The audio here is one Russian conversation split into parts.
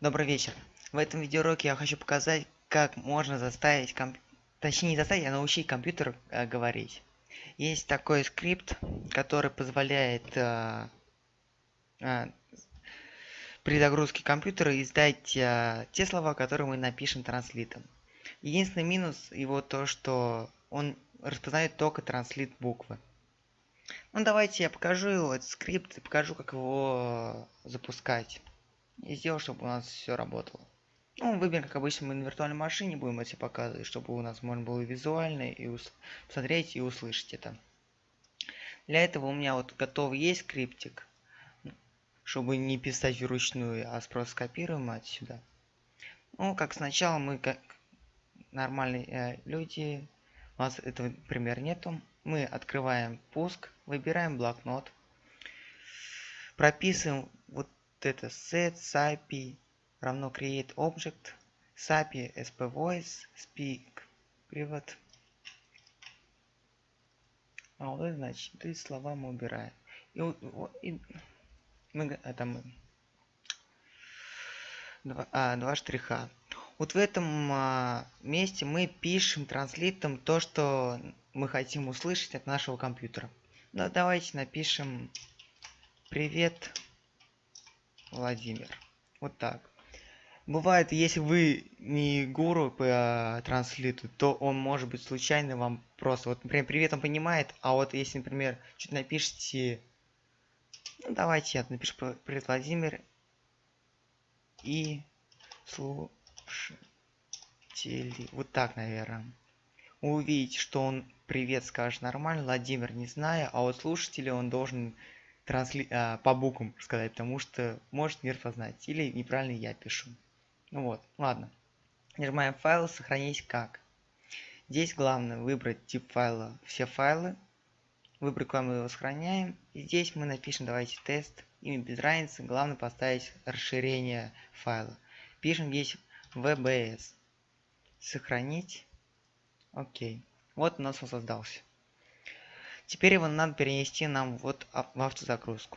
Добрый вечер. В этом видеоуроке я хочу показать, как можно заставить комп... Точнее, не заставить, а научить компьютер э, говорить. Есть такой скрипт, который позволяет э, э, при загрузке компьютера издать э, те слова, которые мы напишем транслитом. Единственный минус его то, что он распознает только транслит буквы. Ну давайте я покажу этот скрипт, и покажу, как его запускать. И сделаю, чтобы у нас все работало. Ну, выберем, как обычно, мы на виртуальной машине будем это показывать, чтобы у нас можно было визуально и ус посмотреть и услышать это. Для этого у меня вот готов есть скриптик, чтобы не писать вручную, а просто скопируем отсюда. Ну, как сначала мы, как нормальные э, люди, у нас этого, например, нету. Мы открываем пуск, выбираем блокнот, прописываем вот это set sapi равно create object sapi sp voice speak привод. А вот это значит эти слова мы убираем и, и мы это мы. Два, а, два штриха. Вот в этом а, месте мы пишем транслитом то что мы хотим услышать от нашего компьютера. Ну, давайте напишем привет Владимир. Вот так. Бывает, если вы не гуру по транслиту, то он может быть случайно вам просто, вот, например, привет он понимает, а вот если, например, что-то напишите, ну, давайте я напишу привет, Владимир, и слушатели, вот так, наверное. Вы увидите, что он привет скажет нормально, Владимир не знаю, а вот слушатели он должен трансли... а, по буквам сказать, потому что может не распознать. Или неправильно я пишу. Ну вот, ладно. Нажимаем файл, сохранить как. Здесь главное выбрать тип файла, все файлы. Выбрать, куда мы его сохраняем. И здесь мы напишем, давайте тест. Имя без разницы. Главное поставить расширение файла. Пишем здесь VBS. Сохранить. Окей. Вот у нас он создался. Теперь его надо перенести нам вот в автозагрузку.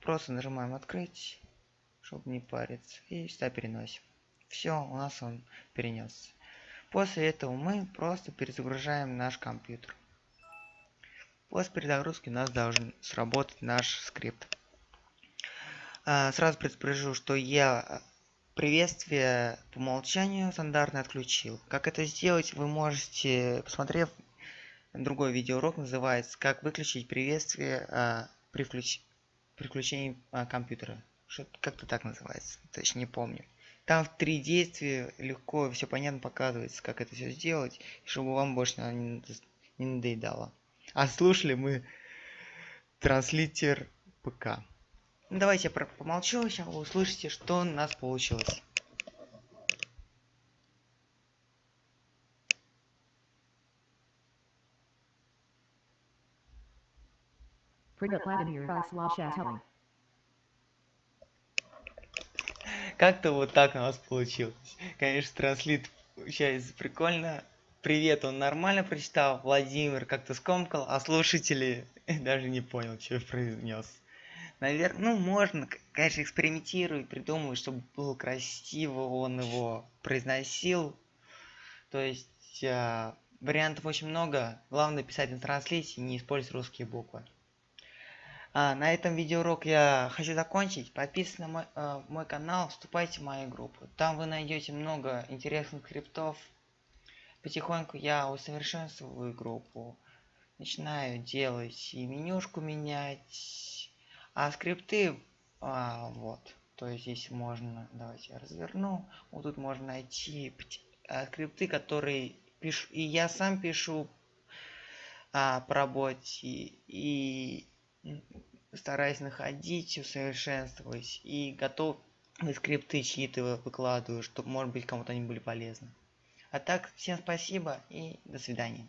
Просто нажимаем открыть, чтобы не париться. И сюда переносим. Все, у нас он перенесся. После этого мы просто перезагружаем наш компьютер. После перезагрузки у нас должен сработать наш скрипт. А, сразу предупрежу, что я приветствие по умолчанию стандартно отключил. Как это сделать, вы можете, посмотрев другой видеоурок называется «Как выключить приветствие а, при, включ... при включении а, компьютера». Как-то так называется, точно не помню. Там в три действия легко, все понятно показывается, как это все сделать, чтобы вам больше не, не надоедало. А слушали мы транслитер ПК. Ну, давайте я помолчу, сейчас вы услышите, что у нас получилось. Как-то вот так у нас получилось. Конечно, транслит получается прикольно. Привет, он нормально прочитал. Владимир как-то скомкал, а слушатели даже не понял, что произнес. Наверное, ну можно, конечно, экспериментировать, придумывать, чтобы было красиво, он его произносил. То есть э, вариантов очень много. Главное писать на транслите, не использовать русские буквы. А, на этом видеоурок я хочу закончить. Подписывайтесь на мой, э, мой канал, вступайте в мою группу. Там вы найдете много интересных скриптов. Потихоньку я усовершенствую группу. Начинаю делать и менюшку менять. А скрипты, а, вот. То есть здесь можно, давайте я разверну. Вот тут можно найти а, скрипты, которые пишу. И я сам пишу а, по работе. И стараюсь находить, усовершенствовать и готов скрипты чьи-то выкладываю, чтобы, может быть, кому-то они были полезны. А так, всем спасибо и до свидания.